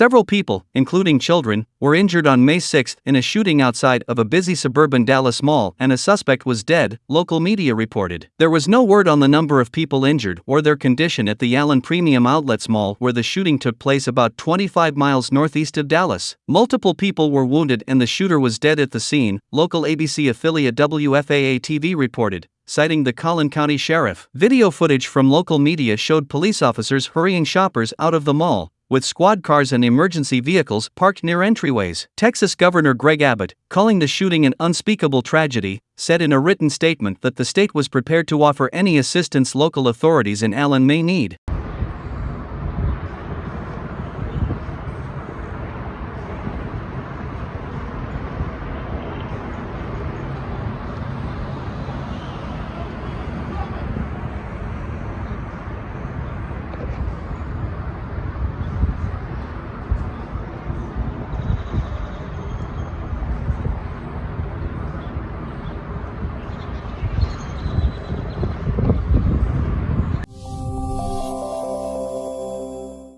Several people, including children, were injured on May 6 in a shooting outside of a busy suburban Dallas mall, and a suspect was dead, local media reported. There was no word on the number of people injured or their condition at the Allen Premium Outlets Mall where the shooting took place about 25 miles northeast of Dallas. Multiple people were wounded and the shooter was dead at the scene, local ABC affiliate WFAA TV reported citing the Collin County Sheriff. Video footage from local media showed police officers hurrying shoppers out of the mall, with squad cars and emergency vehicles parked near entryways. Texas Governor Greg Abbott, calling the shooting an unspeakable tragedy, said in a written statement that the state was prepared to offer any assistance local authorities in Allen may need.